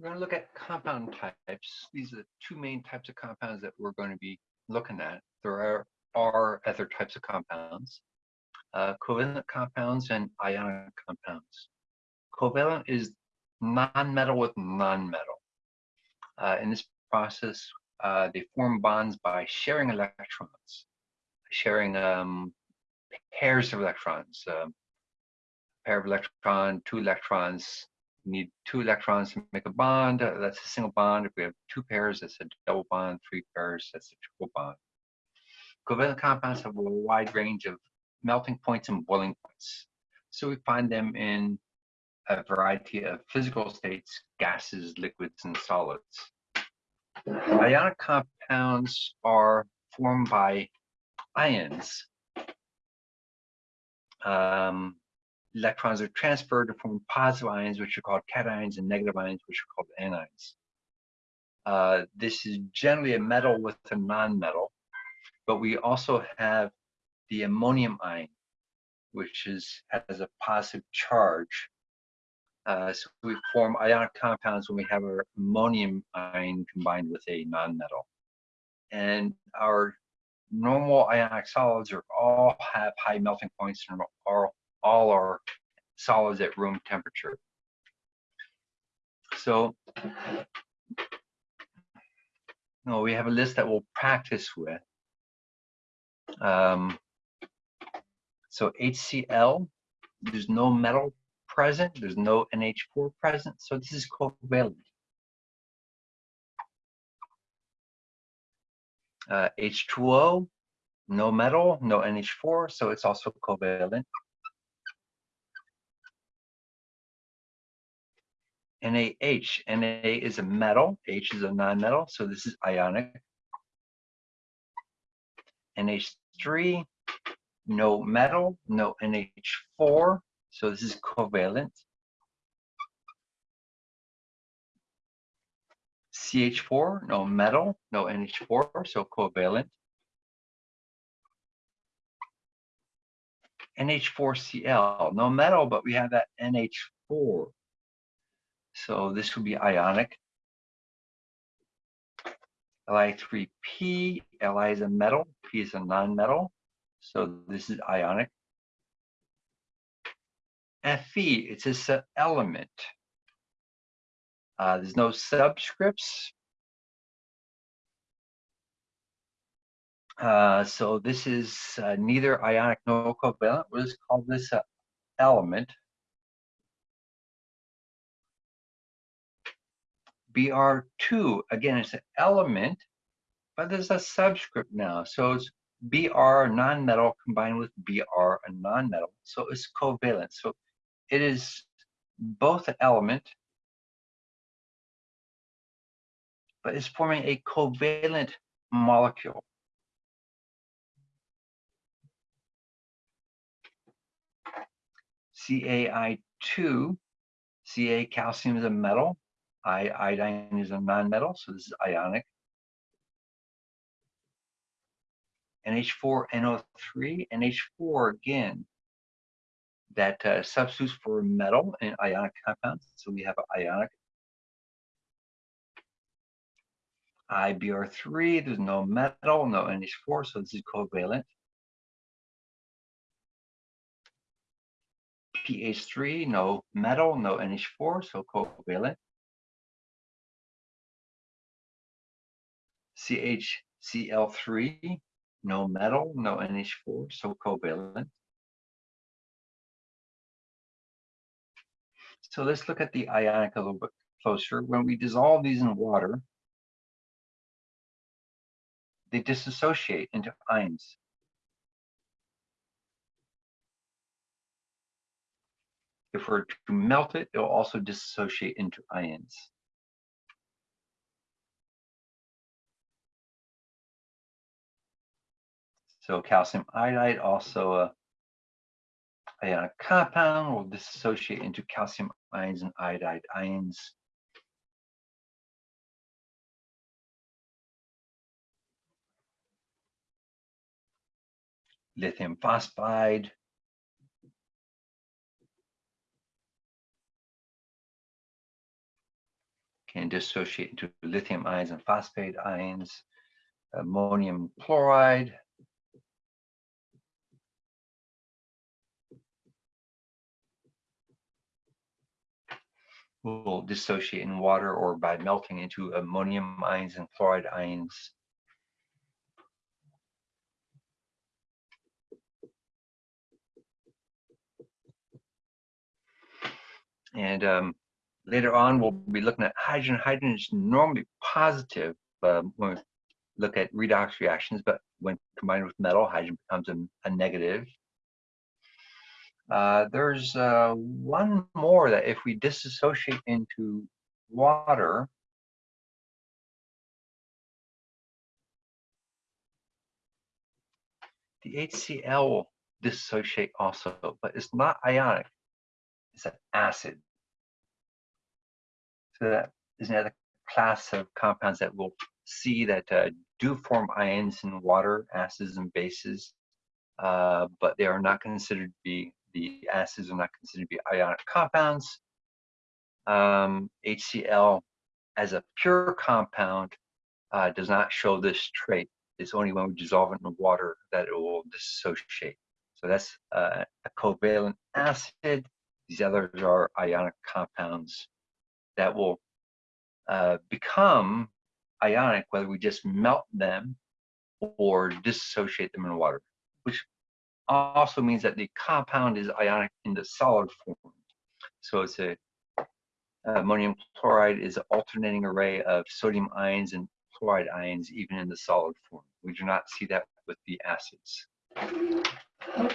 We're going to look at compound types. These are the two main types of compounds that we're going to be looking at. There are, are other types of compounds, uh, covalent compounds and ionic compounds. Covalent is non-metal with non-metal. Uh, in this process, uh, they form bonds by sharing electrons, sharing um, pairs of electrons, um, pair of electron, two electrons, need two electrons to make a bond. Uh, that's a single bond. If we have two pairs, that's a double bond. Three pairs, that's a triple bond. Covalent compounds have a wide range of melting points and boiling points. So we find them in a variety of physical states, gases, liquids, and solids. Ionic compounds are formed by ions. Um, electrons are transferred to form positive ions, which are called cations, and negative ions, which are called anions. Uh, this is generally a metal with a non-metal, but we also have the ammonium ion, which is has a positive charge. Uh, so we form ionic compounds when we have our ammonium ion combined with a non-metal. And our normal ionic solids are all have high melting points and are all are solids at room temperature. So no, we have a list that we'll practice with. Um, so HCl, there's no metal present, there's no NH4 present, so this is covalent. Uh, H2O, no metal, no NH4, so it's also covalent. NaH. Na is a metal, H is a non-metal, so this is ionic. NH3, no metal, no NH4, so this is covalent. CH4, no metal, no NH4, so covalent. NH4Cl, no metal, but we have that NH4. So this would be ionic. Li3P, Li is a metal, P is a non-metal. So this is ionic. Fe, it's just an element. Uh, there's no subscripts. Uh, so this is uh, neither ionic nor covalent. We'll just call this an element. BR2, again, it's an element, but there's a subscript now. So it's Br non-metal combined with Br a non-metal. So it's covalent. So it is both an element, but it's forming a covalent molecule. CaI2, Ca calcium is a metal, I, iodine is a non-metal, so this is ionic. NH4NO3, NH4 again, that uh, substitutes for metal in ionic compounds. So we have ionic. IBR3, there's no metal, no NH4, so this is covalent. PH3, no metal, no NH4, so covalent. CHCl3, no metal, no NH4, so covalent. So let's look at the ionic a little bit closer. When we dissolve these in water, they dissociate into ions. If we're to melt it, it'll also dissociate into ions. So calcium iodide also a ionic uh, compound will dissociate into calcium ions and iodide ions. Lithium phosphide. can dissociate into lithium ions and phosphate ions, ammonium chloride. Will dissociate in water or by melting into ammonium ions and chloride ions. And um, later on, we'll be looking at hydrogen. Hydrogen is normally positive um, when we look at redox reactions, but when combined with metal, hydrogen becomes a, a negative. Uh, there's uh, one more that if we disassociate into water, the HCl will dissociate also, but it's not ionic. It's an acid. So that is another class of compounds that we'll see that uh, do form ions in water, acids and bases, uh, but they are not considered to be, the acids are not considered to be ionic compounds. Um, HCl as a pure compound uh, does not show this trait. It's only when we dissolve it in water that it will dissociate. So that's uh, a covalent acid. These others are ionic compounds that will uh, become ionic whether we just melt them or dissociate them in water, which also means that the compound is ionic in the solid form. So it's a uh, ammonium chloride is an alternating array of sodium ions and chloride ions even in the solid form. We do not see that with the acids. Uh,